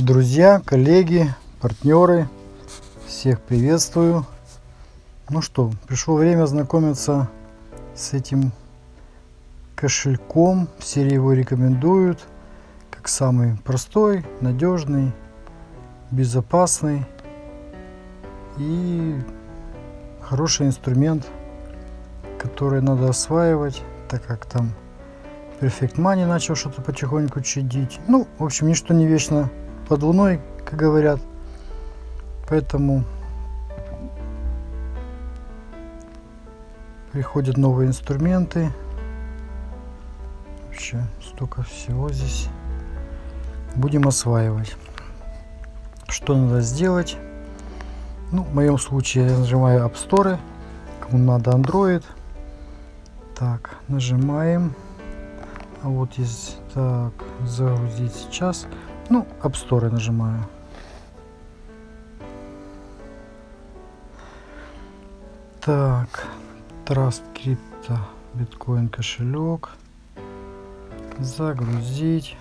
Друзья, коллеги, партнеры, всех приветствую. Ну что, пришло время знакомиться с этим кошельком. Все его рекомендуют как самый простой, надежный, безопасный и хороший инструмент, который надо осваивать, так как там Perfect Money начал что-то потихоньку чадить. Ну, в общем, ничто не вечно под луной, как говорят. Поэтому приходят новые инструменты. Вообще столько всего здесь. Будем осваивать. Что надо сделать? Ну, в моем случае я нажимаю App Store. Кому надо Android. Так, нажимаем. А вот здесь так загрузить сейчас. Ну, App Store нажимаю. Так, Trust Crypto биткоин кошелек. Загрузить.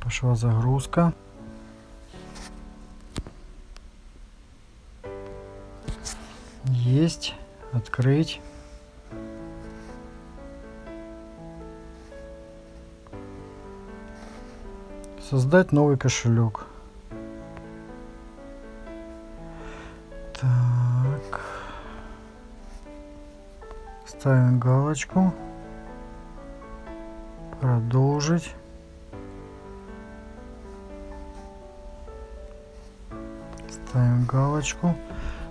Пошла загрузка. Есть. Открыть. Создать новый кошелек. Так. Ставим галочку. Продолжить. Ставим галочку.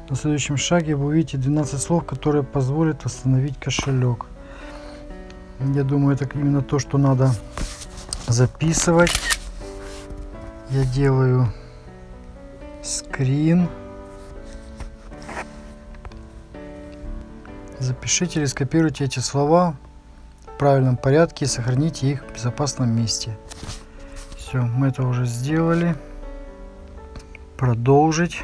На следующем шаге вы увидите 12 слов, которые позволят восстановить кошелек. Я думаю, это именно то, что надо записывать. Я делаю скрин. Запишите или скопируйте эти слова в правильном порядке и сохраните их в безопасном месте. Все, мы это уже сделали. Продолжить.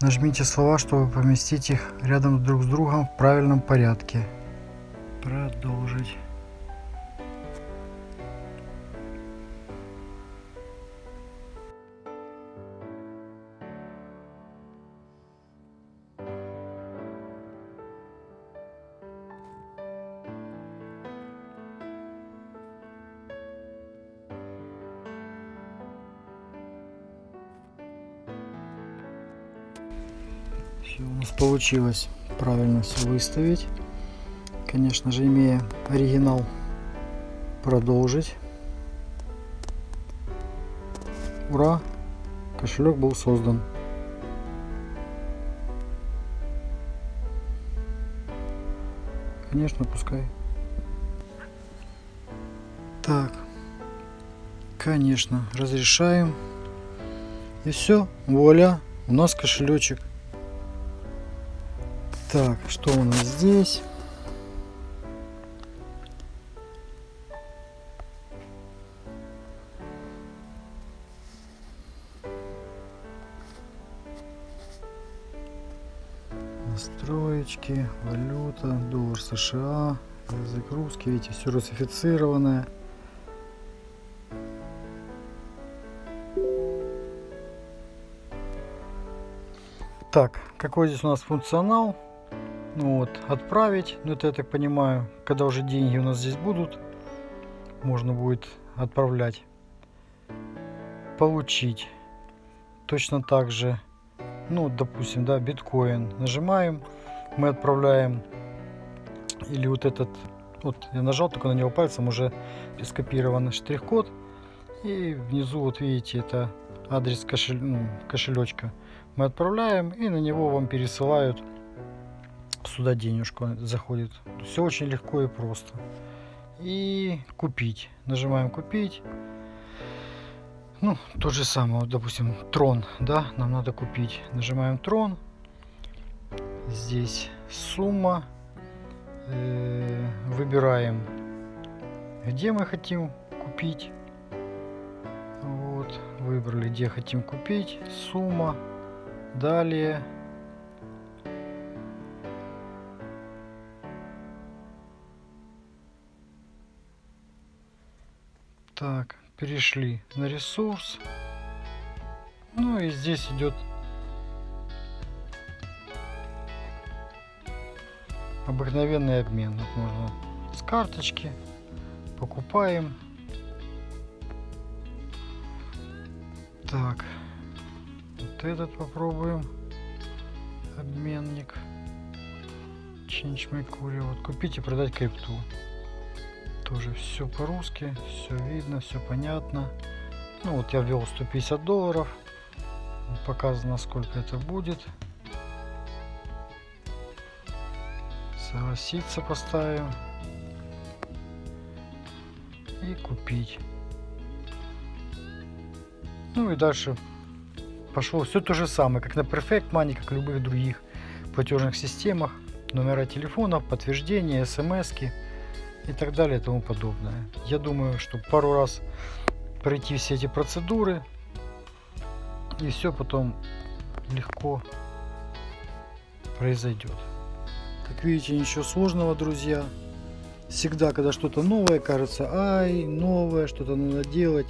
Нажмите слова, чтобы поместить их рядом друг с другом в правильном порядке. Продолжить. Все у нас получилось правильно все выставить. Конечно же, имея оригинал, продолжить. Ура! Кошелек был создан. Конечно, пускай. Так. Конечно, разрешаем. И все, вуаля, у нас кошелечек. Так, что у нас здесь? Настроечки, валюта, доллар США, язык русский, видите, все русифицированное. Так, какой здесь у нас функционал? Ну вот, отправить, ну это я так понимаю, когда уже деньги у нас здесь будут, можно будет отправлять. Получить. Точно так же, ну допустим, да, биткоин. Нажимаем, мы отправляем, или вот этот, вот я нажал только на него пальцем, уже скопирован штрих-код. И внизу вот видите, это адрес кошель, ну, кошелечка. Мы отправляем и на него вам пересылают сюда денежку заходит. Все очень легко и просто. И купить. Нажимаем купить. Ну, то же самое, вот, допустим, трон, да, нам надо купить. Нажимаем трон. Здесь сумма. Э, выбираем, где мы хотим купить. Вот, выбрали, где хотим купить, сумма, далее. Так, перешли на ресурс. Ну и здесь идет обыкновенный обмен. Вот можно с карточки покупаем. Так, вот этот попробуем. Обменник. Change my courier. Вот купить и продать крипту. Тоже все по-русски, все видно, все понятно. Ну вот я ввел 150 долларов. Показано, сколько это будет. Согласиться поставим. И купить. Ну и дальше пошло все то же самое, как на Perfect Money, как в любых других платежных системах. Номера телефонов, подтверждения, смс и так далее и тому подобное. Я думаю, что пару раз пройти все эти процедуры и все потом легко произойдет. Как видите, ничего сложного, друзья. Всегда, когда что-то новое, кажется, ай, новое, что-то надо делать.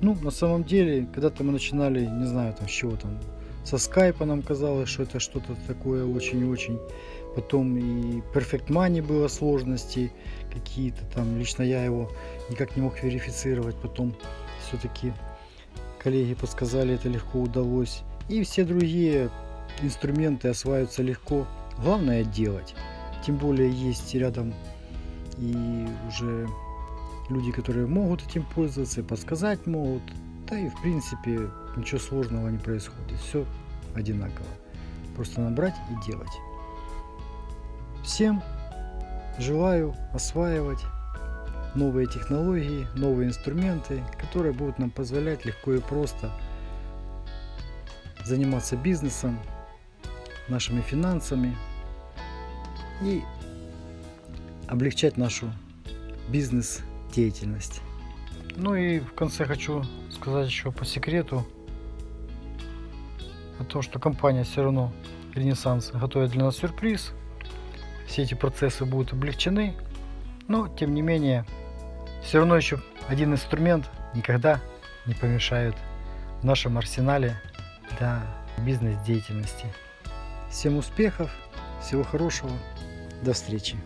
Ну, на самом деле, когда-то мы начинали, не знаю, там, с чего там, со скайпа нам казалось, что это что-то такое очень-очень. Потом и Perfect Money было сложности какие-то там. Лично я его никак не мог верифицировать. Потом все-таки коллеги подсказали, это легко удалось. И все другие инструменты осваиваются легко. Главное делать. Тем более есть рядом и уже люди, которые могут этим пользоваться, подсказать могут. Да и в принципе ничего сложного не происходит. Все одинаково. Просто набрать и делать. Всем желаю осваивать новые технологии, новые инструменты, которые будут нам позволять легко и просто заниматься бизнесом, нашими финансами и облегчать нашу бизнес-деятельность. Ну и в конце хочу сказать еще по секрету о том, что компания все равно Ренессанс готовит для нас сюрприз. Все эти процессы будут облегчены, но тем не менее все равно еще один инструмент никогда не помешает в нашем арсенале для бизнес-деятельности. Всем успехов, всего хорошего, до встречи.